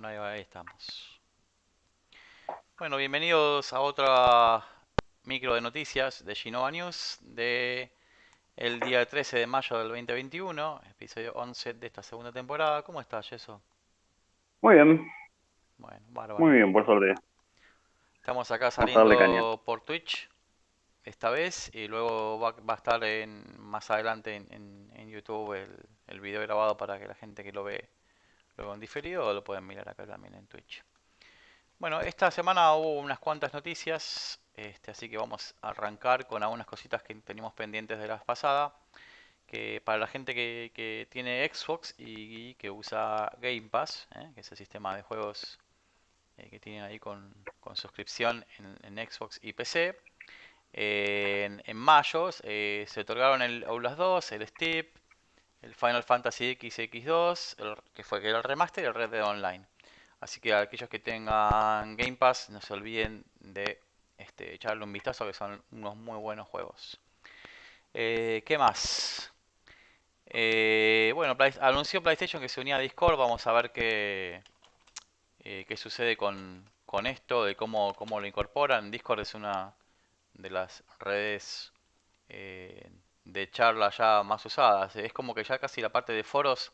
Bueno, ahí, estamos. Bueno, bienvenidos a otra micro de noticias de Genova News de el día 13 de mayo del 2021, episodio 11 de esta segunda temporada. ¿Cómo estás, Yeso? Muy bien. Bueno, bárbaro. Muy bien, por suerte. Estamos acá saliendo por Twitch esta vez y luego va, a estar en, más adelante en, en, YouTube el, el, video grabado para que la gente que lo ve luego en diferido lo pueden mirar acá también en Twitch. Bueno, esta semana hubo unas cuantas noticias, este, así que vamos a arrancar con algunas cositas que teníamos pendientes de la pasada. Que para la gente que, tiene Xbox y, que usa Game Pass, ¿eh? que es el sistema de juegos eh, que tienen ahí con, suscripción en, Xbox y PC, en, mayo eh, se otorgaron el Outlast 2, el Steep, el Final Fantasy XX2, que fue que era el remaster y el Red Dead Online. Así que aquellos que tengan Game Pass no se olviden de este, echarle un vistazo que son unos muy buenos juegos. Eh, ¿Qué más? Eh, bueno, anunció PlayStation que se unía a Discord. Vamos a ver qué, eh, qué sucede con, esto, de cómo, cómo lo incorporan. Discord es una de las redes de charla ya más usadas. Es como que ya casi la parte de foros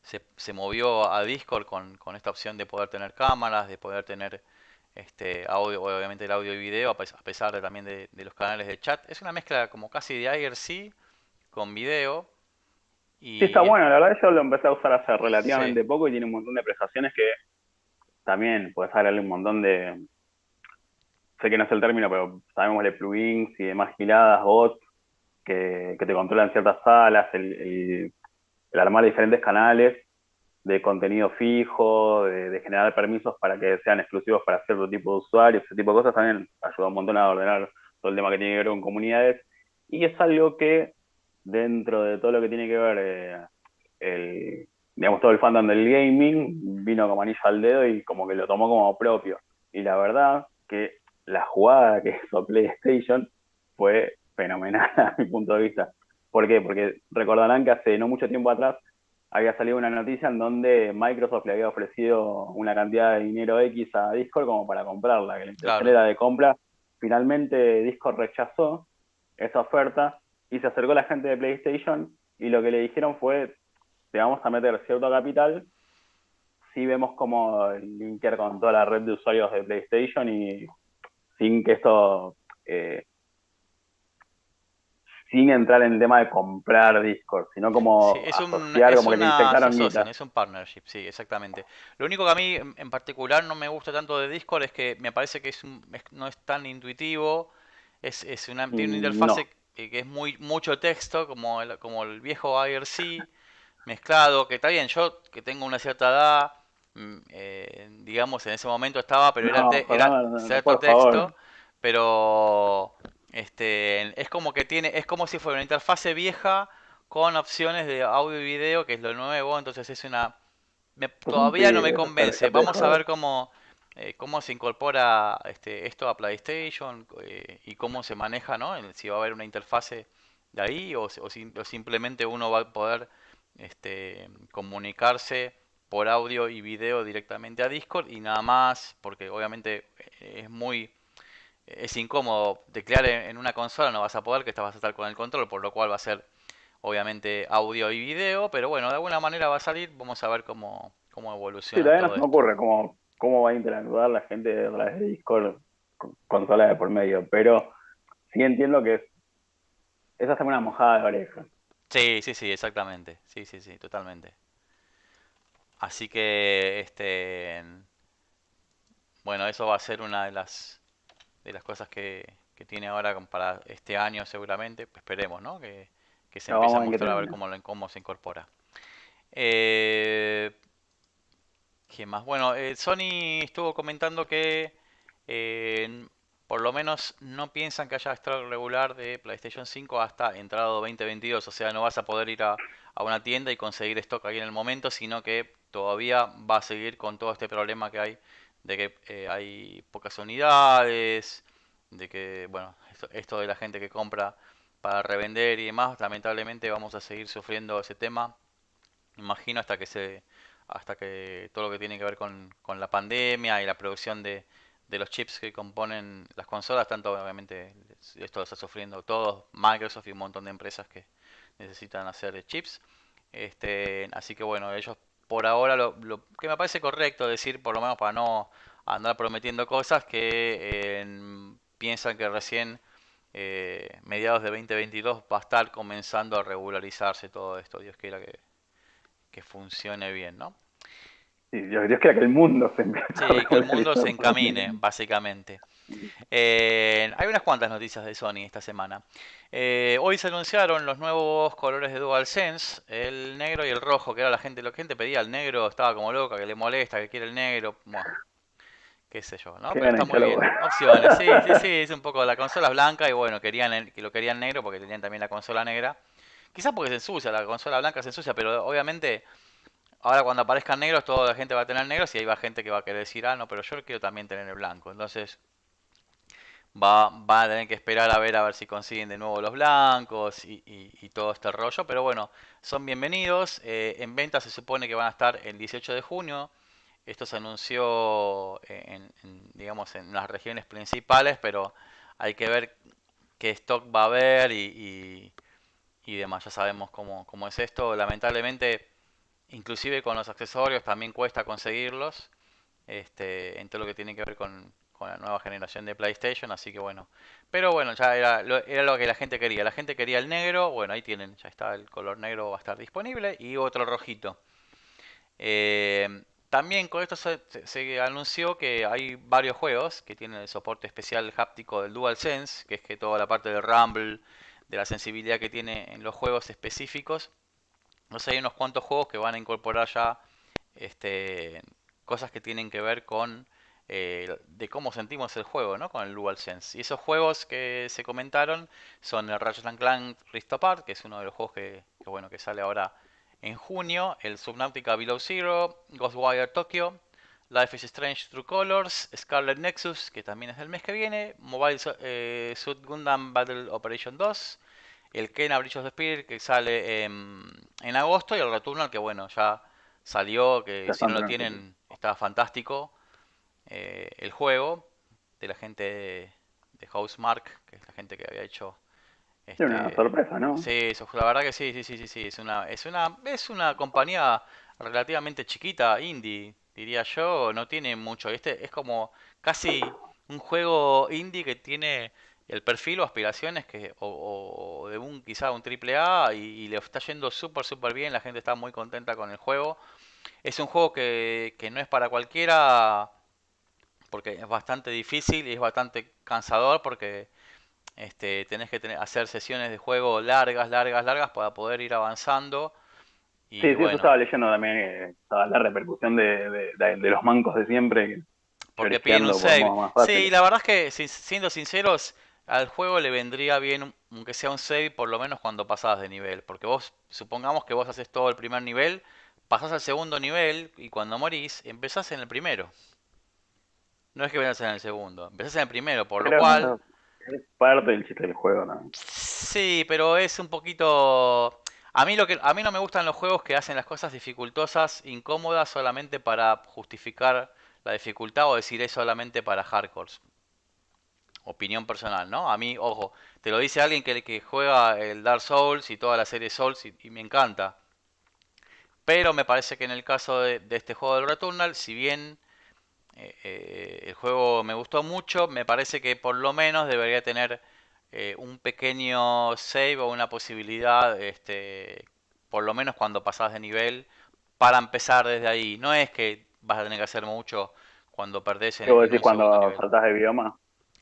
se, se movió a Discord con, con, esta opción de poder tener cámaras, de poder tener este audio, obviamente el audio y video, a pesar de, también de, los canales de chat. Es una mezcla como casi de IRC con video. Y... Sí, está bueno, la verdad yo lo empecé a usar hace relativamente poco y tiene un montón de prestaciones que también puedes darle un montón de, sé que no es el término, pero sabemos de plugins y demás giladas, bots, que, te controlan ciertas salas, el, armar diferentes canales de contenido fijo, de, generar permisos para que sean exclusivos para cierto tipo de usuarios, ese tipo de cosas también ayuda un montón a ordenar todo el tema que tiene que ver con comunidades. Y es algo que dentro de todo lo que tiene que ver eh, el, digamos, todo el fandom del gaming, vino como anillo al dedo y como que lo tomó como propio. Y la verdad que la jugada que hizo PlayStation fue fenomenal a mi punto de vista. ¿Por qué? Porque recordarán que hace no mucho tiempo atrás había salido una noticia en donde Microsoft le había ofrecido una cantidad de dinero X a Discord como para comprarla, que la intención era de compra. Finalmente Discord rechazó esa oferta y se acercó la gente de PlayStation y lo que le dijeron fue, te vamos a meter cierto capital si vemos como linkear con toda la red de usuarios de PlayStation y sin que esto eh, sin entrar en el tema de comprar Discord, sino como es un, asociar, como que le Es un partnership, sí, exactamente. Lo único que a mí en particular no me gusta tanto de Discord es que me parece que es, no es tan intuitivo, es, es una, tiene una mm, interfase que, es muy mucho texto, como el, como el viejo IRC mezclado, que está bien, yo que tengo una cierta edad, mm, eh, digamos, en ese momento estaba, pero era, era cierto texto, pero este, es como que tiene, es como si fuera una interfase vieja con opciones de audio y video, que es lo nuevo, entonces es una... todavía no me convence. Vamos a ver cómo, eh, cómo se incorpora este, esto a PlayStation eh, y cómo se maneja, ¿no? Si va a haber una interfase de ahí o, simplemente uno va a poder este, comunicarse por audio y video directamente a Discord y nada más, porque obviamente eh, es muy es incómodo teclear en una consola, no vas a poder, que estás vas a estar con el control, por lo cual va a ser obviamente audio y video, pero bueno, de alguna manera va a salir, vamos a ver cómo, cómo evoluciona. Sí, todavía no me ocurre cómo, cómo va a interactuar la gente de de Discord con consola de por medio, pero sí entiendo que es, es hacer una mojada de oreja. Sí, sí, sí, exactamente, sí, sí, sí, totalmente. Así que, este, bueno, eso va a ser una de las de las cosas que, tiene ahora para este año seguramente, esperemos, ¿no? Que, se empiece a mostrar a ver cómo, cómo se incorpora. Eh, ¿Qué más? Bueno, eh, Sony estuvo comentando que eh, por lo menos no piensan que haya stock regular de PlayStation 5 hasta entrado 2022. O sea, no vas a poder ir a, a, una tienda y conseguir stock ahí en el momento, sino que todavía va a seguir con todo este problema que hay de que eh, hay pocas unidades, de que, bueno, esto, de la gente que compra para revender y demás, lamentablemente vamos a seguir sufriendo ese tema, imagino hasta que se hasta que todo lo que tiene que ver con, con la pandemia y la producción de, de los chips que componen las consolas, tanto obviamente esto lo está sufriendo todos, Microsoft y un montón de empresas que necesitan hacer chips. Este, así que bueno, ellos por ahora lo, que me parece correcto decir, por lo menos para no andar prometiendo cosas, que piensan que recién eh, mediados de 2022 va a estar comenzando a regularizarse todo esto. Dios quiera que, que funcione bien, ¿no? Dios, quiera que el mundo se Sí, que el mundo se encamine, básicamente. Eh, hay unas cuantas noticias de Sony esta semana. Eh, hoy se anunciaron los nuevos colores de DualSense, el negro y el rojo, que era la gente, la gente pedía el negro, estaba como loca, que le molesta, que quiere el negro. Bueno, qué sé yo, ¿no? Pero está muy bien. Opciones, sí, sí, sí, es un poco la consola blanca y bueno, querían que lo querían negro porque tenían también la consola negra. Quizás porque se ensucia, la consola blanca se ensucia, pero obviamente Ahora cuando aparezcan negros, toda la gente va a tener negros y ahí va gente que va a querer decir, ah, no, pero yo quiero también tener el blanco. Entonces va, va a tener que esperar a ver a ver si consiguen de nuevo los blancos y, todo este rollo. Pero bueno, son bienvenidos. Eh, en venta se supone que van a estar el 18 de junio. Esto se anunció en, digamos, en las regiones principales, pero hay que ver qué stock va a haber y, y demás. Ya sabemos cómo, cómo es esto. Lamentablemente Inclusive con los accesorios también cuesta conseguirlos. Este, en todo lo que tiene que ver con, la nueva generación de PlayStation, así que bueno. Pero bueno, ya era lo, que la gente quería. La gente quería el negro, bueno, ahí tienen, ya está el color negro, va a estar disponible. Y otro rojito. Eh, también con esto se, se, anunció que hay varios juegos que tienen el soporte especial háptico del DualSense, que es que toda la parte del rumble, de la sensibilidad que tiene en los juegos específicos, no sé, hay unos cuantos juegos que van a incorporar ya este, cosas que tienen que ver con eh, de cómo sentimos el juego, ¿no? Con el DualSense. Y esos juegos que se comentaron son el Ratchet Clank Rift Apart, que es uno de los juegos que, bueno, que sale ahora en junio, el Subnautica Below Zero, Ghostwire Tokyo, Life is Strange True Colors, Scarlet Nexus, que también es del mes que viene, Mobile eh, Suit Gundam Battle Operation 2, el Kena Bridge of Spirit que sale en, agosto y el Returnal que bueno, ya salió, que si no lo tienen está fantástico. Eh, el juego de la gente de, Housemark, que es la gente que había hecho es una este, sorpresa, ¿no? Sí, la verdad que sí, sí, sí, sí, sí, es una, es una, es una compañía relativamente chiquita, indie, diría yo, no tiene mucho. Este es como casi un juego indie que tiene el perfil o aspiraciones que o, de un quizá un triple A y, le está yendo súper súper bien, la gente está muy contenta con el juego. Es un juego que, que no es para cualquiera porque es bastante difícil y es bastante cansador porque este, tenés que tener, hacer sesiones de juego largas, largas, largas para poder ir avanzando. Y sí, sí, eso estaba leyendo también, eh, la repercusión de, de, de, los mancos de siempre. Porque piden un save. Sí, la verdad es que, siendo sinceros, al juego le vendría bien, aunque sea un save, por lo menos cuando pasás de nivel. Porque vos, supongamos que vos haces todo el primer nivel, pasás al segundo nivel y cuando morís, empezás en el primero. No es que vengas en el segundo, empezás en el primero, por lo cual... es parte del chiste del juego, ¿no? Sí, pero es un poquito... A mí, lo que, a mí no me gustan los juegos que hacen las cosas dificultosas, incómodas, solamente para justificar la dificultad o decir es solamente para hardcore opinión personal, ¿no? A mí, ojo, te lo dice alguien que, que juega el Dark Souls y toda la serie Souls y, me encanta. Pero me parece que en el caso de, este juego del Returnal, si bien eh, eh, el juego me gustó mucho, me parece que por lo menos debería tener eh, un pequeño save o una posibilidad, este, por lo menos cuando pasas de nivel, para empezar desde ahí. No es que vas a tener que hacer mucho cuando perdés en, el, cuando saltas de bioma?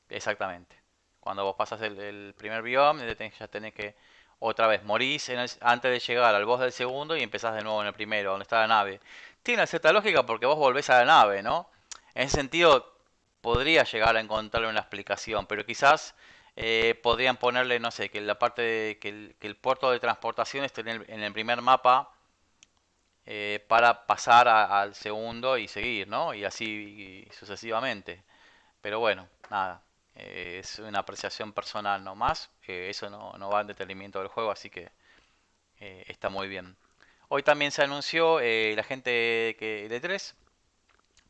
Exactamente. Cuando vos pasas el, primer bioma, ya tenés que otra vez morís antes de llegar al boss del segundo y empezás de nuevo en el primero, donde está la nave. Tiene cierta lógica porque vos volvés a la nave, ¿no? En ese sentido, podría llegar a encontrarle una explicación, pero quizás eh, podrían ponerle, no sé, que la parte de, que, el, puerto de transportación esté en el, primer mapa eh, para pasar al segundo y seguir, ¿no? Y así sucesivamente. Pero bueno, nada. Eh, es una apreciación personal nomás. Eso no, no, va en detenimiento del juego, así que está muy bien. Hoy también se anunció la gente que, de 3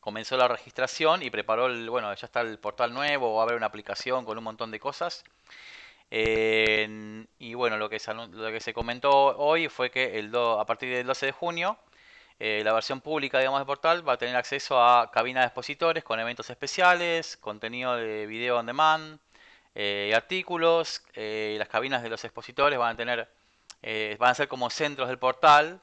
comenzó la registración y preparó el, bueno, ya está el portal nuevo, va a haber una aplicación con un montón de cosas. y bueno, lo que, se, comentó hoy fue que el a partir del 12 de junio, eh, la versión pública digamos, del portal va a tener acceso a cabinas de expositores con eventos especiales, contenido de video on demand, eh, artículos. Eh, las cabinas de los expositores van a tener, van a ser como centros del portal,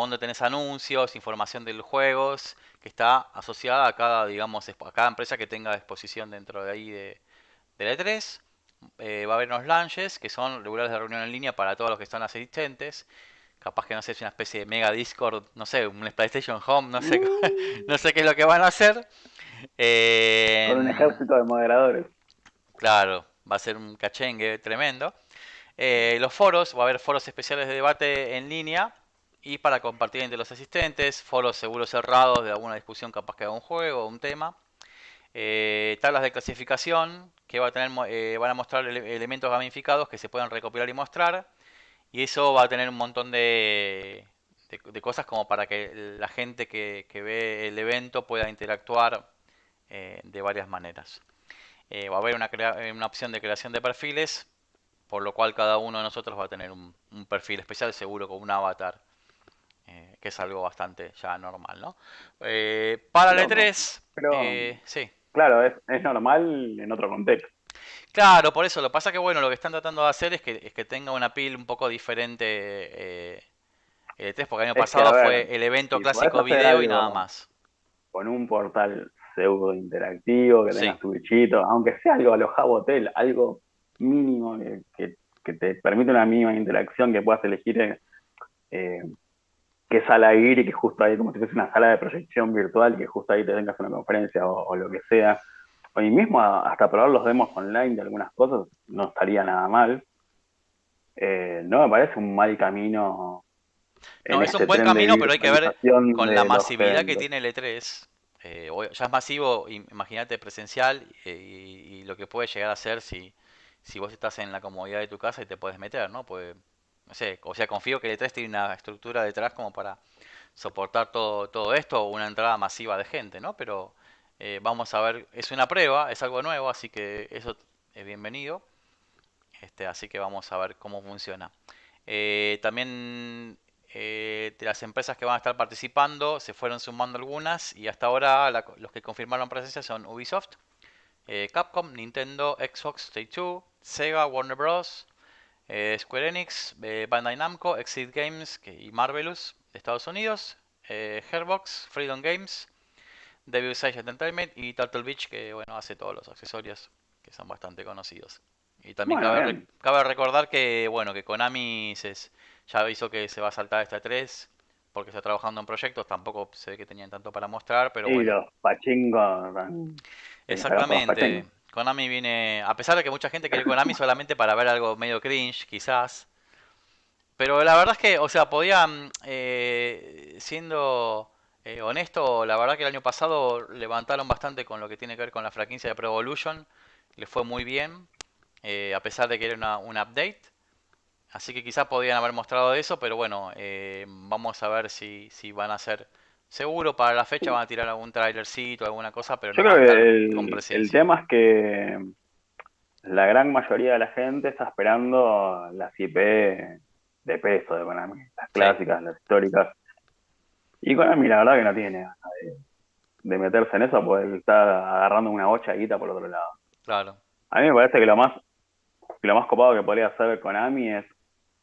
donde tenés anuncios, información de los juegos que está asociada a cada, digamos, a cada empresa que tenga exposición dentro de ahí de, de E3. Eh, va a haber unos lunches que son regulares de reunión en línea para todos los que están asistentes. Capaz que no sé, es una especie de mega Discord, no sé, un PlayStation Home, no sé, mm. no sé qué es lo que van a hacer. Eh, Con un ejército de moderadores. Claro, va a ser un cachengue tremendo. Eh, los foros, va a haber foros especiales de debate en línea y para compartir entre los asistentes, foros seguros cerrados de alguna discusión capaz que haga un juego o un tema. Eh, tablas de clasificación que va a tener, eh, van a mostrar elementos gamificados que se pueden recopilar y mostrar. Y eso va a tener un montón de, de, cosas como para que la gente que, ve el evento pueda interactuar eh, de varias maneras. va a haber una, una opción de creación de perfiles, por lo cual cada uno de nosotros va a tener un perfil especial seguro con un avatar eh, que es algo bastante ya normal, ¿no? Eh, para el E3, eh, sí. Claro, es, normal en otro contexto. Claro, por eso. Lo que pasa que, bueno, lo que están tratando de hacer es que, es que tenga una pil un poco diferente el E3, porque el año pasado fue el evento clásico video y nada más. Con un portal pseudo interactivo, que tengas tu bichito, aunque sea algo a los Hotel, algo mínimo que, te permite una mínima interacción, que puedas elegir eh, qué sala ir y que justo ahí, como si fuese una sala de proyección virtual, que justo ahí te tengas una conferencia o, lo que sea. O mismo hasta probar los demos online de algunas cosas no estaría nada mal. Eh, no me parece un mal camino. No, es un este buen camino, pero hay que ver con la masividad que tiene el E3. Eh, ya es masivo, imagínate presencial eh, y, lo que puede llegar a ser si, si vos estás en la comodidad de tu casa y te puedes meter, ¿no? Pues o sea, confío que el E3 tiene una estructura detrás como para soportar todo, todo esto una entrada masiva de gente, ¿no? Pero eh, vamos a ver, es una prueba, es algo nuevo, así que eso es bienvenido. Este, así que vamos a ver cómo funciona. Eh, también eh, de las empresas que van a estar participando se fueron sumando algunas y hasta ahora los que confirmaron presencia son Ubisoft, Capcom, Nintendo, Xbox, Take-Two, Sega, Warner Bros., eh, Square Enix, eh, Bandai Namco, Exit Games y Marvelous de Estados Unidos, eh, Hairbox, Freedom Games, Devil's Age Entertainment y Turtle Beach que bueno hace todos los accesorios que son bastante conocidos. Y también cabe, recordar que bueno que Konami ya avisó que se va a saltar esta 3 porque está trabajando en proyectos, tampoco se ve que tenían tanto para mostrar, pero y los pachingos. Exactamente. Konami viene, a pesar de que mucha gente quiere Konami solamente para ver algo medio cringe, quizás. Pero la verdad es que, o sea, podían, eh, siendo eh, honesto, la verdad que el año pasado levantaron bastante con lo que tiene que ver con la franquicia de Pro Evolution. Le fue muy bien, eh, a pesar de que era una, un update. Así que quizás podían haber mostrado eso, pero bueno, vamos a ver si, si van a ser Seguro para la fecha van a tirar algún trailercito, alguna cosa, pero Yo creo que el, tema es que la gran mayoría de la gente está esperando las IP de peso de Konami, las clásicas, las históricas. Y Konami la verdad que no tiene de, meterse en eso, porque está agarrando una bocha guita por otro lado. Claro. A mí me parece que lo más, lo más copado que podría hacer Konami es,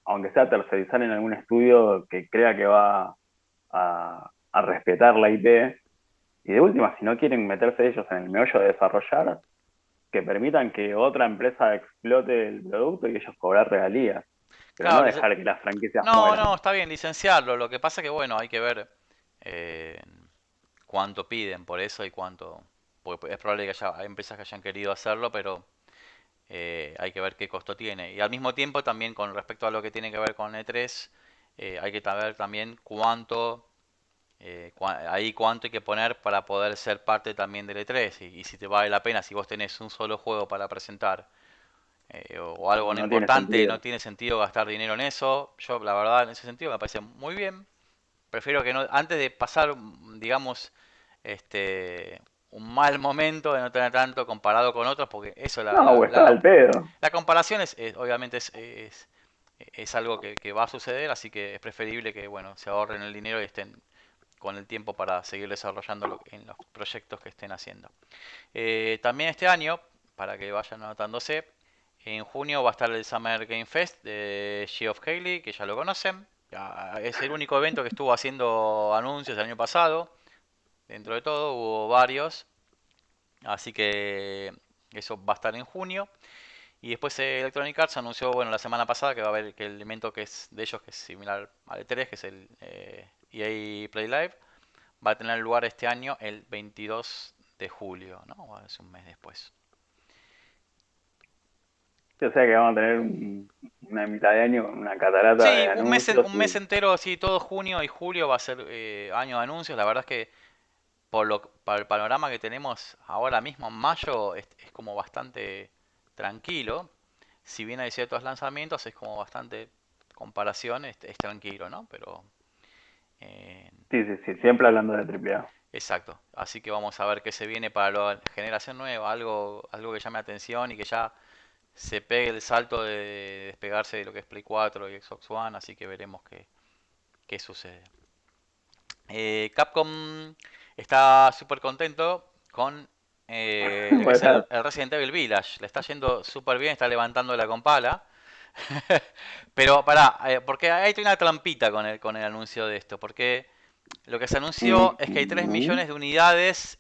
aunque sea tercerizar en algún estudio que crea que va a, a respetar la IP. Y de última, si no quieren meterse ellos en el meollo de desarrollar, que permitan que otra empresa explote el producto y ellos cobrar regalías. Pero no dejar que las franquicias No, no, está bien, licenciarlo. Lo que pasa que, bueno, hay que ver eh, cuánto piden por eso y cuánto... Porque es probable que haya empresas que hayan querido hacerlo, pero eh, hay que ver qué costo tiene. Y al mismo tiempo, también con respecto a lo que tiene que ver con E3, eh, hay que saber también cuánto eh, ahí cuánto hay que poner para poder ser parte también del E3 y, si te vale la pena si vos tenés un solo juego para presentar eh, o, algo no, importante, no tiene sentido gastar dinero en eso. Yo la verdad en ese sentido me parece muy bien. prefiero que no, antes de pasar, digamos, este, un mal momento de no tener tanto comparado con otros, porque eso la, no, la, pedo. la comparación es, obviamente es, es, algo que, va a suceder, así que es preferible que bueno se ahorren el dinero y estén con el tiempo para seguir desarrollando en los proyectos que estén haciendo. Eh, también este año, para que vayan anotándose, en junio va a estar el Summer Game Fest de She of Haley, que ya lo conocen. Es el único evento que estuvo haciendo anuncios el año pasado. Dentro de todo hubo varios. Así que eso va a estar en junio. Y después Electronic Arts anunció, bueno, la semana pasada que va a haber que el elemento que es de ellos, que es similar al E3, que es el eh, e Play Live, va a tener lugar este año el 22 de julio, ¿no? Es un mes después. O sea que vamos a tener una mitad de año, una catarata sí, de un mes, un mes entero, sí, todo junio y julio va a ser eh, año de anuncios. La verdad es que por lo para el panorama que tenemos ahora mismo en mayo es, como bastante tranquilo. Si bien hay ciertos lanzamientos, es como bastante comparación, es, tranquilo, ¿no? Pero... Eh, sí, sí, sí, siempre hablando de AAA. Exacto, así que vamos a ver qué se viene para la generación nueva, algo, algo que llame atención y que ya se pegue el salto de despegarse de lo que es Play 4 y Xbox One, así que veremos qué, qué sucede. Eh, Capcom está súper contento con eh, el, Resident Evil Village. Le está yendo súper bien, está levantando la compala. Pero pará, eh, porque hay una trampita con el, con el anuncio de esto. Porque lo que se anunció es que hay 3 millones de unidades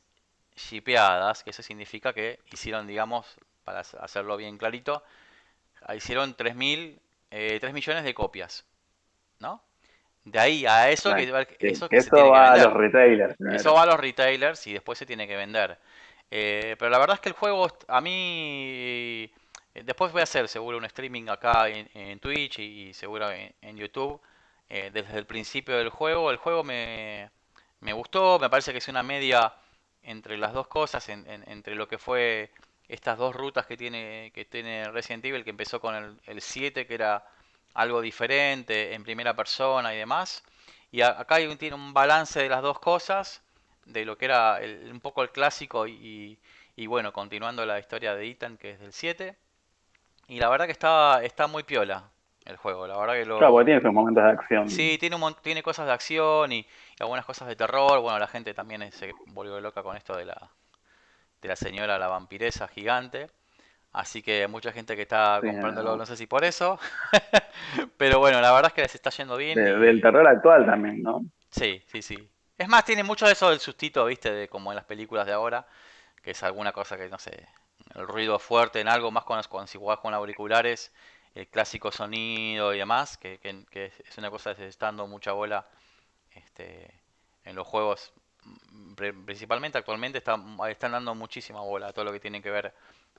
shipeadas, que eso significa que hicieron, digamos, para hacerlo bien clarito, hicieron 3, mil, 3 eh, millones de copias. ¿No? De ahí a eso, que, eso, va a los retailers. Eso va a los retailers y después se tiene que vender. Eh, pero la verdad es que el juego a mí... Eh, después voy a hacer seguro un streaming acá en, Twitch y, seguro en, YouTube. desde el principio del juego. El juego me, me, gustó. Me parece que es una media entre las dos cosas. entre lo que fue estas dos rutas que tiene, que tiene Resident Evil, que empezó con el, el 7, que era algo diferente, en primera persona y demás. Y acá hay un, tiene un balance de las dos cosas, de lo que era un poco el clásico y, y, bueno, continuando la historia de Ethan, que es del 7. Y la verdad que está, está muy piola el juego, la verdad que lo... Claro, porque tiene sus momentos de acción. Sí, tiene, un, tiene cosas de acción y, y algunas cosas de terror. Bueno, la gente también se volvió loca con esto de la, de la señora la vampiresa gigante. Así que mucha gente que está comprándolo, no. sé si por eso. Pero bueno, la verdad es que les está yendo bien. Del terror actual también, ¿no? Sí, sí, sí. Es más, tiene mucho de eso del sustito, viste, de como en las películas de ahora, que es alguna cosa que, no sé, el ruido fuerte en algo, más cuando, cuando si jugás con auriculares, el clásico sonido y demás, que, que, es una cosa que se está dando mucha bola este, en los juegos principalmente actualmente están, están dando muchísima bola a todo lo que tiene que ver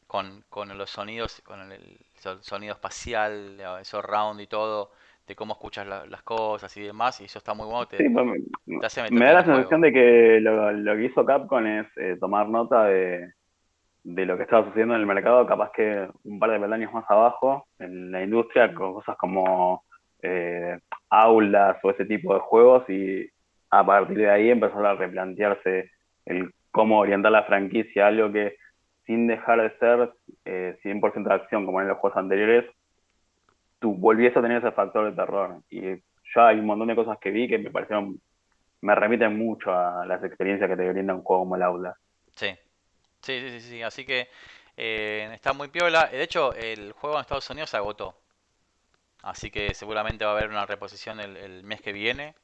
con, con los sonidos, con el, sonido espacial, eso round y todo, de cómo escuchas las cosas y demás, y eso está muy bueno. Pues, me, da la sensación de que lo, que hizo Capcom es eh, tomar nota de, de lo que estaba sucediendo en el mercado, capaz que un par de peldaños más abajo, en la industria, con cosas como eh, aulas o ese tipo de juegos, y a partir de ahí empezó a replantearse el cómo orientar la franquicia, algo que sin dejar de ser eh, 100% de acción como en los juegos anteriores, tú volvías a tener ese factor de terror. Y ya hay un montón de cosas que vi que me parecieron, me remiten mucho a las experiencias que te brinda un juego como el Aula. Sí, sí, sí, sí, así que eh, está muy piola. De hecho, el juego en Estados Unidos se agotó. Así que seguramente va a haber una reposición el mes que viene.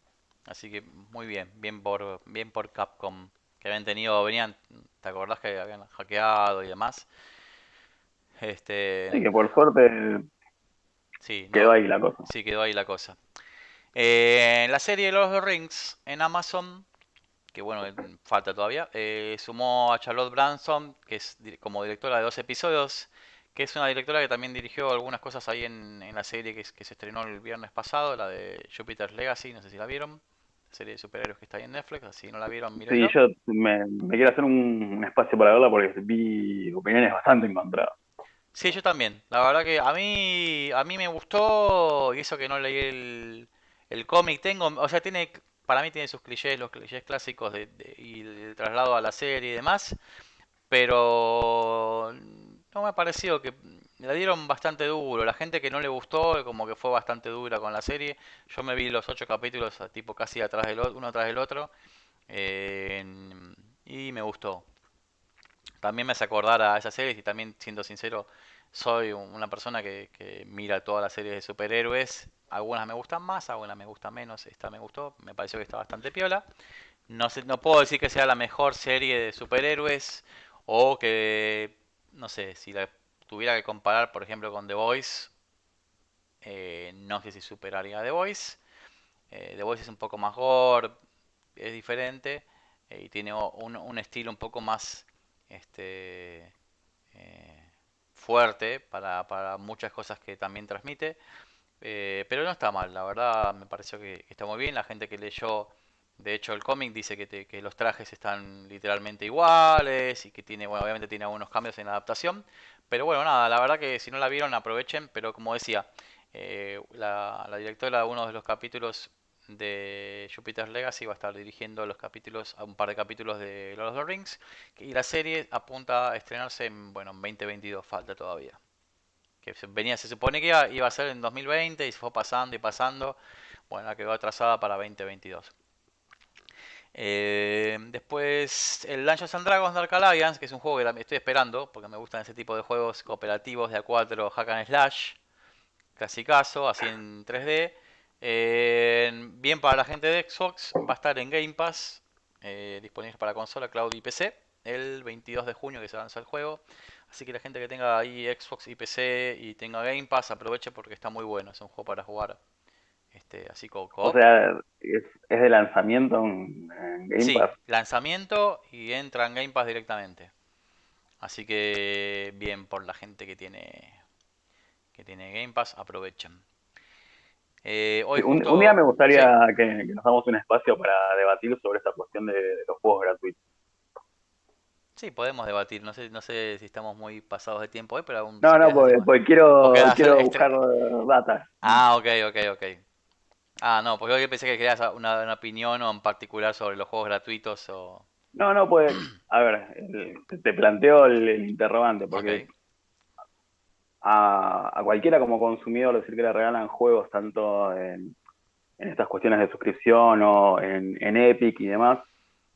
Así que muy bien, bien por, bien por Capcom, que habían tenido, venían, ¿te acordás que habían hackeado y demás? Este, sí, que por suerte sí, quedó ahí la cosa. Sí, quedó ahí la cosa. Eh, la serie Los of the Rings en Amazon, que bueno, falta todavía, eh, sumó a Charlotte Branson, que es como directora de dos episodios, que es una directora que también dirigió algunas cosas ahí en, en la serie que, que, se estrenó el viernes pasado, la de Jupiter's Legacy, no sé si la vieron serie de superhéroes que está ahí en Netflix, así no la vieron, Sí, yo me, quiero hacer un, espacio para verla porque vi opiniones bastante encontradas. Sí, yo también. La verdad que a mí a mí me gustó y eso que no leí el, el cómic tengo, o sea, tiene para mí tiene sus clichés, los clichés clásicos de, y el traslado a la serie y demás, pero no me ha parecido que la dieron bastante duro. La gente que no le gustó, como que fue bastante dura con la serie. Yo me vi los ocho capítulos, tipo casi atrás del uno atrás del otro, eh, y me gustó. También me hace acordar a esa serie y también, siendo sincero, soy una persona que, que mira todas las series de superhéroes. Algunas me gustan más, algunas me gustan menos. Esta me gustó, me pareció que está bastante piola. No, puedo decir que sea la mejor serie de superhéroes o que, no sé, si la tuviera que comparar, por ejemplo, con The Voice, eh, no sé si superaría The Voice. Eh, The Voice es un poco más gore, es diferente eh, y tiene un, estilo un poco más este, fuerte para, muchas cosas que también transmite. Pero no está mal, la verdad me pareció que está muy bien. La gente que leyó de hecho, el cómic dice que, que, los trajes están literalmente iguales y que tiene, bueno, obviamente tiene algunos cambios en la adaptación. Pero bueno, nada, la verdad que si no la vieron, aprovechen. Pero como decía, eh, la, directora de uno de los capítulos de Jupiter's Legacy va a estar dirigiendo los capítulos, un par de capítulos de Lord of the Rings. Y la serie apunta a estrenarse en, bueno, en 2022, falta todavía. Que venía, se supone que iba, iba a ser en 2020 y se fue pasando y pasando. Bueno, quedó atrasada para 2022. Eh, después el Dungeons and Dragons Dark Alliance, que es un juego que estoy esperando, porque me gustan ese tipo de juegos cooperativos de A4 Hack and Slash, clasicazo, así en 3D. Eh, bien para la gente de Xbox, va a estar en Game Pass, eh, disponible para consola, cloud y PC, el 22 de junio que se lanza el juego. Así que la gente que tenga ahí Xbox y PC y tenga Game Pass, aproveche porque está muy bueno, es un juego para jugar este, así como O sea, es, de lanzamiento en, Game sí, Pass. lanzamiento y entra en Game Pass directamente. Así que bien por la gente que tiene que tiene Game Pass, aprovechen. Eh, hoy un, día me gustaría que, nos damos un espacio para debatir sobre esta cuestión de, los juegos gratuitos. Sí, podemos debatir. No sé, no sé si estamos muy pasados de tiempo hoy, pero aún. No, no, porque, quiero, quiero buscar data. Ah, ok, ok, ok. Ah, no, porque yo pensé que querías una, opinión o en particular sobre los juegos gratuitos o... No, no, pues, a ver, te planteo el, interrogante, porque a, cualquiera como consumidor decir que le regalan juegos tanto en, estas cuestiones de suscripción o en, Epic y demás,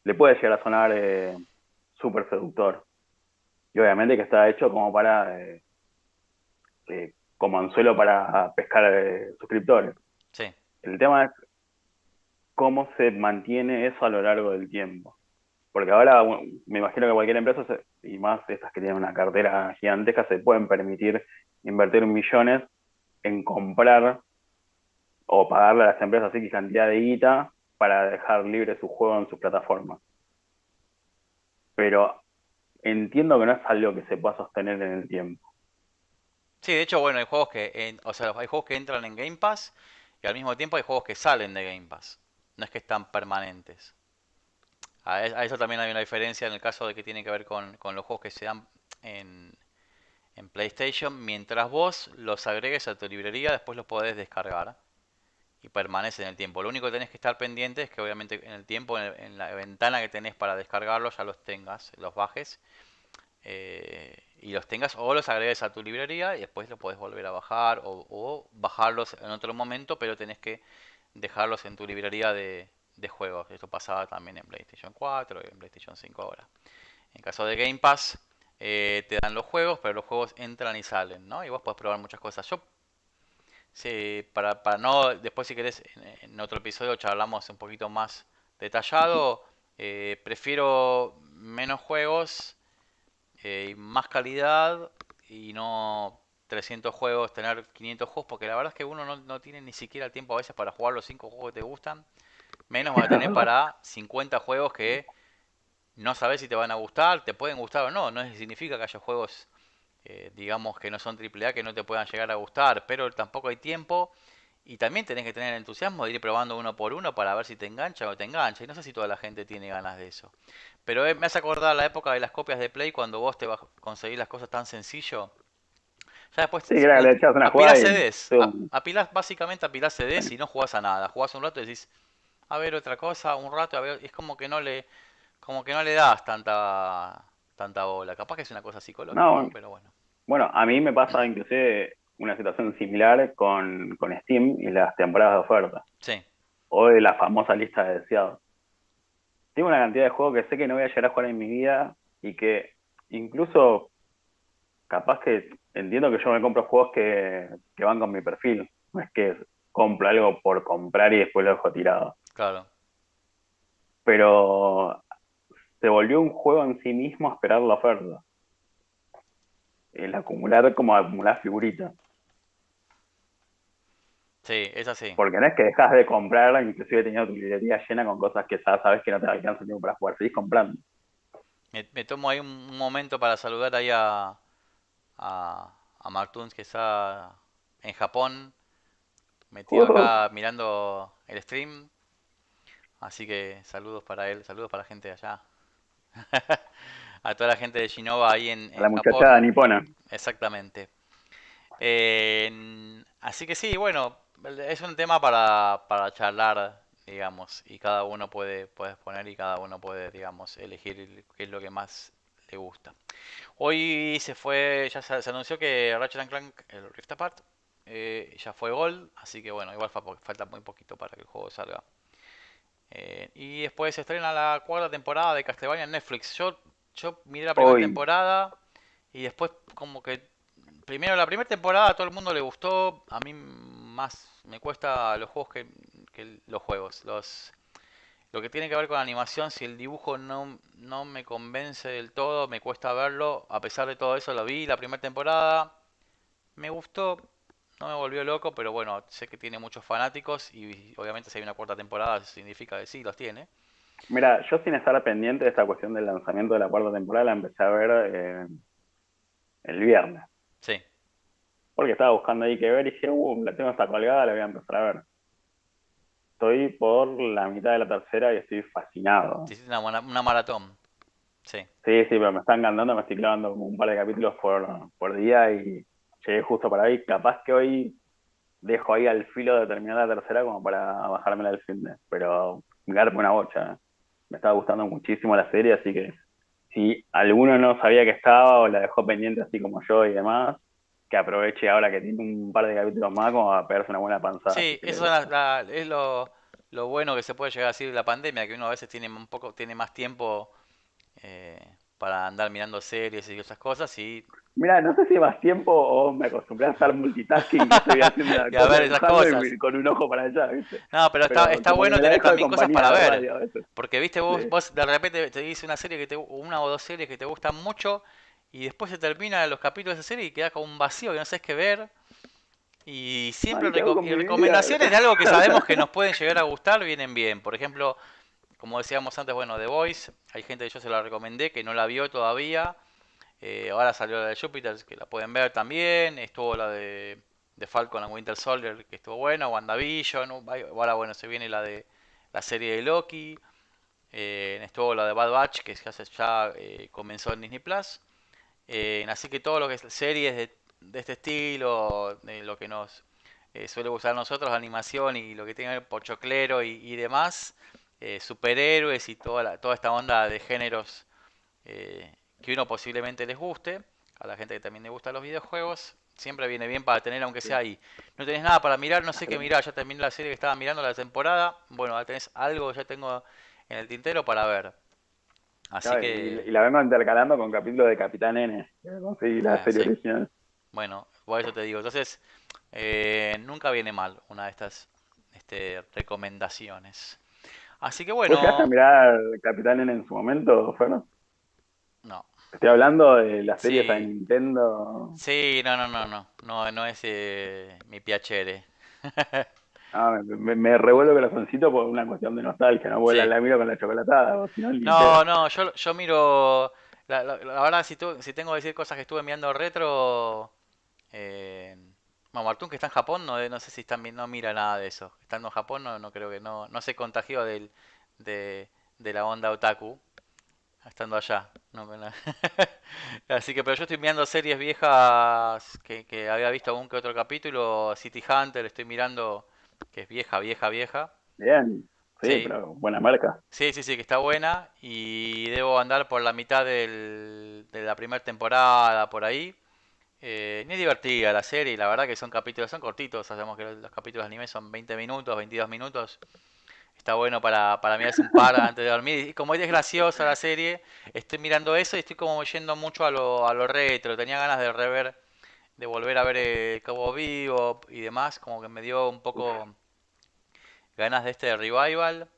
le puede llegar a sonar eh, súper seductor. Y obviamente que está hecho como para, eh, eh, como anzuelo para pescar suscriptores. Sí. El tema es cómo se mantiene eso a lo largo del tiempo. Porque ahora me imagino que cualquier empresa, y más estas que tienen una cartera gigantesca, se pueden permitir invertir millones en comprar o pagarle a las empresas X cantidad de guita para dejar libre su juego en sus plataformas. Pero entiendo que no es algo que se pueda sostener en el tiempo. Sí, de hecho, bueno, hay juegos que, o sea, hay juegos que entran en Game Pass y al mismo tiempo hay juegos que salen de Game Pass. No es que están permanentes. A, eso también hay una diferencia en el caso de que tiene que ver con, los juegos que se dan en, en, PlayStation. Mientras vos los agregues a tu librería, después los podés descargar. Y permanece en el tiempo. Lo único que tenés que estar pendiente es que obviamente en el tiempo, en, la ventana que tenés para descargarlos, ya los tengas, los bajes. Eh, y los tengas o los agregues a tu librería y después los puedes volver a bajar o, bajarlos en otro momento, pero tenés que dejarlos en tu librería de, juegos. Esto pasaba también en PlayStation 4 y en PlayStation 5 ahora. En caso de Game Pass, eh, te dan los juegos, pero los juegos entran y salen, ¿no? Y vos podés probar muchas cosas. Yo, sí, para, para no, después si querés, en, otro episodio charlamos un poquito más detallado, eh, prefiero menos juegos eh, más calidad y no 300 juegos, tener 500 juegos, porque la verdad es que uno no, no tiene ni siquiera el tiempo a veces para jugar los 5 juegos que te gustan, menos va a tener para 50 juegos que no sabes si te van a gustar, te pueden gustar o no, no significa que haya juegos, eh, digamos, que no son AAA, que no te puedan llegar a gustar, pero tampoco hay tiempo. Y también tenés que tener entusiasmo de ir probando uno por uno para ver si te engancha o te engancha. Y no sé si toda la gente tiene ganas de eso. Pero eh, me hace acordar la época de las copias de Play cuando vos te vas a conseguir las cosas tan sencillo. Ya después sí, le una apilás CDs. apilás, básicamente apilás CDs y no jugás a nada. Jugás un rato y decís, a ver otra cosa un rato, a ver, es como que no le, como que no le das tanta, tanta bola. Capaz que es una cosa psicológica, No, pero bueno. bueno, a mí me pasa inclusive una situación similar con, con Steam y las temporadas de oferta. Sí, O de la famosa lista de deseados. Tengo una cantidad de juegos que sé que no voy a llegar a jugar en mi vida y que incluso capaz que entiendo que yo me compro juegos que, que van con mi perfil. No es que compro algo por comprar y después lo dejo tirado. claro. Pero se volvió un juego en sí mismo esperar la oferta. El acumular como acumular figuritas. Sí, es así. Porque no es que dejas de comprar, inclusive teniendo tu librería llena con cosas que ya sabes que no te alcanza tiempo para jugar, seguís comprando. Me, me tomo ahí un, momento para saludar ahí a, a, a que está en Japón, metido acá mirando el stream. Así que saludos para él, saludos para la gente de allá. A toda la gente de Shinova ahí en, A la en muchachada Japón. nipona. Exactamente. Eh, así que sí, bueno, es un tema para, para charlar, digamos, y cada uno puede, puede exponer y cada uno puede, digamos, elegir qué es lo que más le gusta. Hoy se fue, ya se, se anunció que Ratchet and Clank, el Rift Apart, eh, ya fue Gold, así que bueno, igual fa- falta muy poquito para que el juego salga. Eh, y después se estrena la cuarta temporada de Castlevania en Netflix. Yo, yo miré la primera Hoy, temporada y después como que primero la primera temporada a todo el mundo le gustó. A mí más me cuesta los juegos que, que los juegos. Los, lo que tiene que ver con la animación, si el dibujo no, no me convence del todo, me cuesta verlo. A pesar de todo eso lo vi la primera temporada. Me gustó, no me volvió loco, pero bueno, sé que tiene muchos fanáticos y obviamente si hay una cuarta temporada eso significa que sí, los tiene. mira, yo sin estar pendiente de esta cuestión del lanzamiento de la cuarta temporada, la empecé a ver eh, el viernes. Sí, Porque estaba buscando ahí que ver y dije, uh, la tengo hasta colgada, la voy a empezar a ver. Estoy por la mitad de la tercera y estoy fascinado. te hiciste una, una maratón. Sí, Sí, sí, pero me está encantando, me estoy clavando como un par de capítulos por, por día y llegué justo para ahí. Capaz que hoy dejo ahí al filo de terminar la tercera como para bajármela del de. Pero me garpa una bocha. Me estaba gustando muchísimo la serie, así que si alguno no sabía que estaba o la dejó pendiente así como yo y demás, que aproveche ahora que tiene un par de capítulos más como a pegarse una buena panzada. sí, eso es, la- la- es lo, lo bueno que se puede llegar a decir de la pandemia, que uno a veces tiene un poco, tiene más tiempo eh, para andar mirando series y esas cosas y, Mira, no sé si más tiempo o me acostumbré a hacer multitasking, que estoy haciendo y a ver esas cosas. y con un ojo para allá, ¿viste? No, pero está, Pero está bueno tener también cosas para ver. radio. Porque, viste, vos, Sí. vos de repente te dice una serie que te, una o dos series que te gustan mucho y después se terminan los capítulos de esa serie y queda como un vacío que no sabes qué ver. Y siempre Ay, ¿qué hago reco- con y recomendaciones de algo que sabemos que nos pueden llegar a gustar vienen bien. Por ejemplo, como decíamos antes, bueno, The Voice, hay gente que yo se la recomendé que no la vio todavía. Eh, ahora salió la de Júpiter, que la pueden ver también. Estuvo la de, de Falcon and Winter Soldier, que estuvo buena. WandaVision. Ahora, bueno, se viene la de la serie de Loki. Eh, estuvo la de Bad Batch, que ya, eh, comenzó en Disney Plus. Eh, así que todo lo que es series de, de este estilo, de lo que nos eh, suele gustar a nosotros, animación y lo que que ver pochoclero y demás, eh, superhéroes y toda, la- toda esta onda de géneros eh, que uno posiblemente les guste, a la gente que también le gustan los videojuegos, siempre viene bien para tener aunque sea ahí. No tenés nada para mirar, no sé qué mirar, ya terminé la serie que estaba mirando la temporada, bueno, ahora tenés algo ya tengo en el tintero para ver. Así Claro, que, y la vengo intercalando con capítulos de Capitán N, conseguí la ah, serie sí. original. Bueno, por eso te digo. Entonces, eh, nunca viene mal una de estas este, recomendaciones. Así que ¿Vos llegaste a bueno, mirar Capitán N en su momento, Fernando? no. Estoy hablando de la serie esa de Sí, Nintendo. sí, no, no, no, no. No, no es eh, mi piacere. Ah, me, me revuelvo el corazoncito por una cuestión de nostalgia, ¿no? Porque la, Sí. la miro con la chocolatada, no, no, yo, yo miro. La, la- la verdad, si, tu- si tengo que decir cosas que estuve mirando retro. Eh, bueno, Martún, que está en Japón, no, no sé si está, mi- no mira nada de eso. Estando en Japón, no, no creo que no, no se contagió del, de, de la onda otaku. Estando allá. No, Así que, pero yo estoy mirando series viejas que, que había visto algún que otro capítulo. City Hunter, estoy mirando, que es vieja, vieja, vieja. Bien. Sí, pero buena marca. Sí, sí, sí, que está buena. Y debo andar por la mitad de la primera temporada, por ahí. Eh, ni divertida la serie, la verdad que son capítulos, son cortitos, sabemos que los, capítulos de anime son 20 minutos, 22 minutos. Está bueno para, para mirarse un par antes de dormir. Y como es graciosa la serie, estoy mirando eso y estoy como yendo mucho a lo, a lo retro. Tenía ganas de rever, de volver a ver el Cabo Vivo y demás, como que me dio un poco ganas de este revival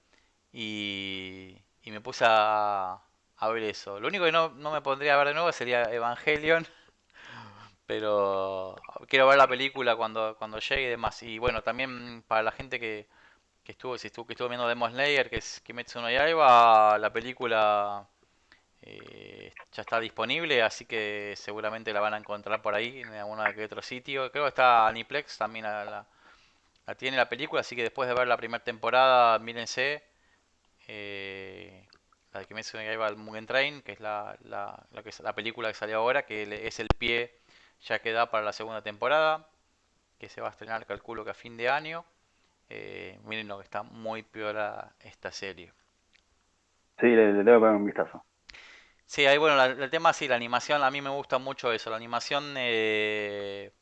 y, y me puse a, a, ver eso. Lo único que no, no me pondría a ver de nuevo sería Evangelion pero quiero ver la película cuando, cuando llegue y demás. Y bueno, también para la gente que, que estuvo, si estuvo, que estuvo viendo Demon Slayer, que es Kimetsu no Yaiba, la película eh, ya está disponible, así que seguramente la van a encontrar por ahí, en alguno que otro sitio. Creo que está Aniplex también la, tiene la película, así que después de ver la primera temporada, mírense. Eh, la de Kimetsu no Yaiba, el Mugen Train, que es la, la, la, que la película que salió ahora, que es el pie ya queda para la segunda temporada, que se va a estrenar, calculo que a fin de año. Eh, miren lo que está muy peor esta serie. Sí, le, le, poner un vistazo. Sí, ahí bueno, el tema sí, la animación, a mí me gusta mucho eso, la animación, eh,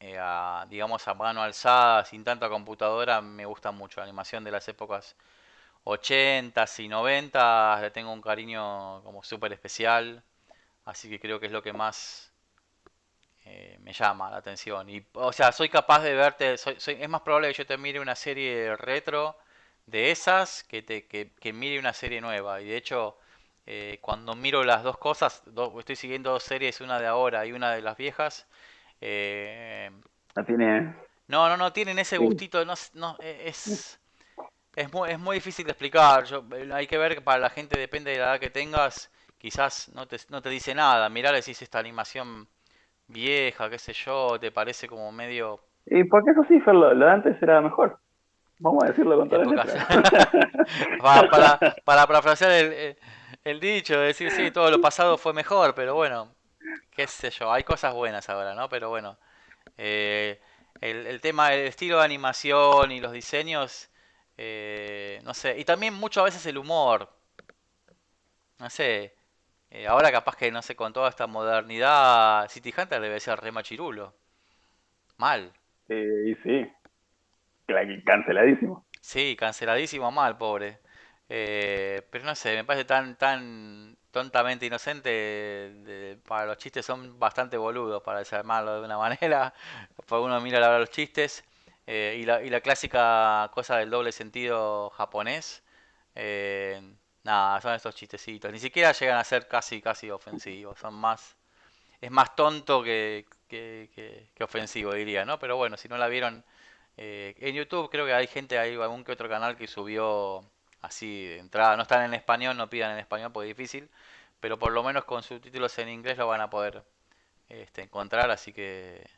eh, digamos, a mano alzada, sin tanta computadora, me gusta mucho. La animación de las épocas 80 y 90 le tengo un cariño como súper especial, así que creo que es lo que más eh, me llama la atención. Y, o sea, soy capaz de verte, es más probable que yo te mire una serie retro de esas que, te, que, mire una serie nueva. Y de hecho, eh, cuando miro las dos cosas, estoy siguiendo dos series, una de ahora y una de las viejas. Eh, no tiene... No, no, no tienen ese gustito, no, no e, es... Es muy, es muy difícil de explicar. Yo, hay que ver que para la gente, depende de la edad que tengas, quizás no te, no te dice nada. Mirar, decís esta animación vieja, qué sé yo, te parece como medio... Y porque eso sí, lo, de antes era mejor. Vamos a decirlo con toda la para, para, para parafrasear el, el, dicho, decir, sí, todo lo pasado fue mejor, pero bueno, qué sé yo, hay cosas buenas ahora, ¿no? Pero bueno, eh, el, el, tema del estilo de animación y los diseños, eh, no sé, y también mucho a veces el humor, no sé, eh, ahora capaz que, no sé, con toda esta modernidad, City Hunter debe ser re machirulo. Mal. y sí. Canceladísimo. Sí, canceladísimo mal, pobre. Eh, pero no sé, me parece tan, tan tontamente inocente. para los chistes son bastante boludos, para desarmarlo de una manera. Uno mira la los chistes. Eh, y, la, y la clásica cosa del doble sentido japonés. Nada, son estos chistecitos. Ni siquiera llegan a ser casi, casi ofensivos. Son más. Es más tonto que, que, ofensivo, diría, ¿no? Pero bueno, si no la vieron. Eh, en YouTube creo que hay gente, hay algún que otro canal que subió así de entrada. No están en español, no pidan en español porque es difícil. Pero por lo menos con subtítulos en inglés lo van a poder este, encontrar. Así que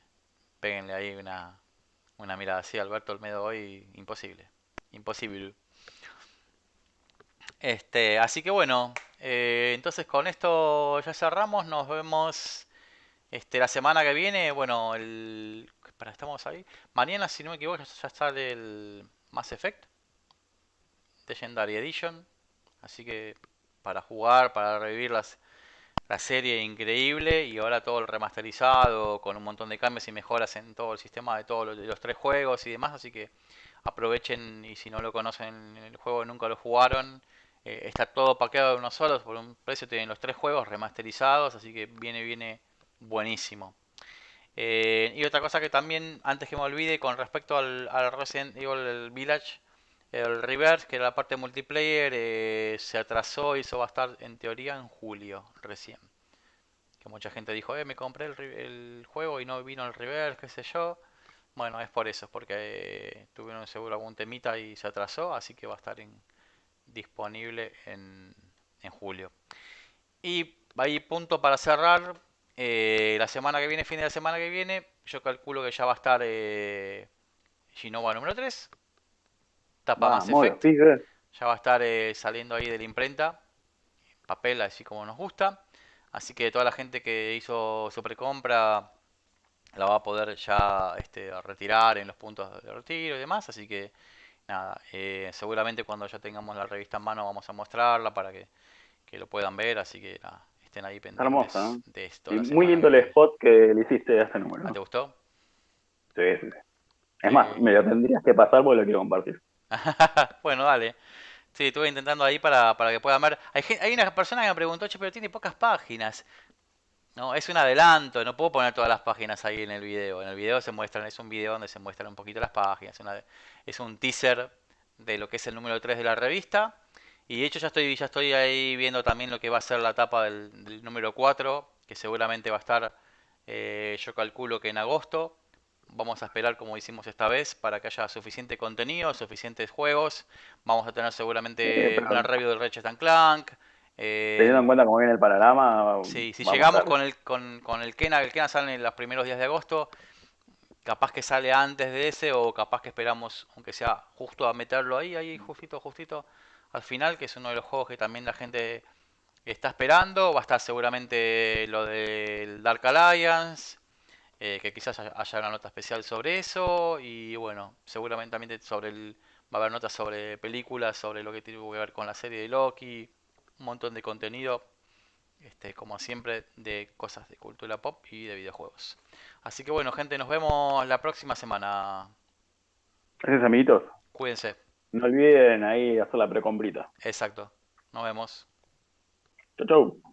péguenle ahí una, una mirada así. Alberto Olmedo hoy, imposible. Imposible. Este, así que bueno, eh, entonces con esto ya cerramos. Nos vemos este, la semana que viene. Bueno, el. Para, estamos ahí. Mañana, si no me equivoco, ya sale el Mass Effect Legendary Edition. Así que para jugar, para revivir las, la serie increíble y ahora todo el remasterizado con un montón de cambios y mejoras en todo el sistema de todos los, los tres juegos y demás. Así que aprovechen y si no lo conocen el juego nunca lo jugaron eh, está todo paqueado de uno solo, por un precio tienen los tres juegos remasterizados, así que viene, viene buenísimo. Eh, y otra cosa que también, antes que me olvide, con respecto al, Evil Village, el Reverse, que era la parte multiplayer, eh, se atrasó y eso va a estar en teoría en julio recién. Que mucha gente dijo, eh, me compré el, el juego y no vino el Reverse, qué sé yo. Bueno, es por eso, es porque tuvieron seguro algún temita y se atrasó, así que va a estar en, disponible en, en julio. Y ahí punto para cerrar. Eh, la semana que viene, fin de la semana que viene, yo calculo que ya va a estar eh, número 3. Tapa más efecto. Ya va a estar eh, saliendo ahí de la imprenta. Papel así como nos gusta. Así que toda la gente que hizo su precompra la va a poder ya este, retirar en los puntos de retiro y demás. Así que nada, eh, seguramente cuando ya tengamos la revista en mano vamos a mostrarla para que, lo puedan ver, así que estén ahí pendientes hermosa, de esto. muy lindo el spot que le hiciste a ese número. ¿Ah, ¿Te gustó? Sí, sí, Es más, me lo tendrías que pasar porque lo quiero compartir. bueno, dale. Sí, estuve intentando ahí para, para que puedan ver. Hay, hay una persona que me preguntó, che, pero tiene pocas páginas. No, es un adelanto, no puedo poner todas las páginas ahí en el video. En el video se muestran, es un video donde se muestran un poquito las páginas. es un teaser de lo que es el número 3 de la revista. Y de hecho ya estoy, ya estoy ahí viendo también lo que va a ser la tapa del, número 4, que seguramente va a estar, eh, yo calculo que en agosto. Vamos a esperar como hicimos esta vez para que haya suficiente contenido, suficientes juegos. Vamos a tener seguramente una review del Ratchet Clank. Eh, Teniendo en cuenta cómo viene el panorama. Sí, si llegamos con el, con, con el Kena, el Kena sale en los primeros días de agosto, capaz que sale antes de ese o capaz que esperamos, aunque sea justo a meterlo ahí, ahí justito, justito al final, que es uno de los juegos que también la gente está esperando. Va a estar seguramente lo del Dark Alliance, eh, que quizás haya una nota especial sobre eso y bueno, seguramente también sobre el, va a haber notas sobre películas, sobre lo que tiene que ver con la serie de Loki un montón de contenido, este, como siempre, de cosas de cultura pop y de videojuegos. Así que bueno, gente, nos vemos la próxima semana. Gracias, amiguitos. Cuídense. No olviden ahí hacer la precombrita. Exacto. Nos vemos. Chau, chau.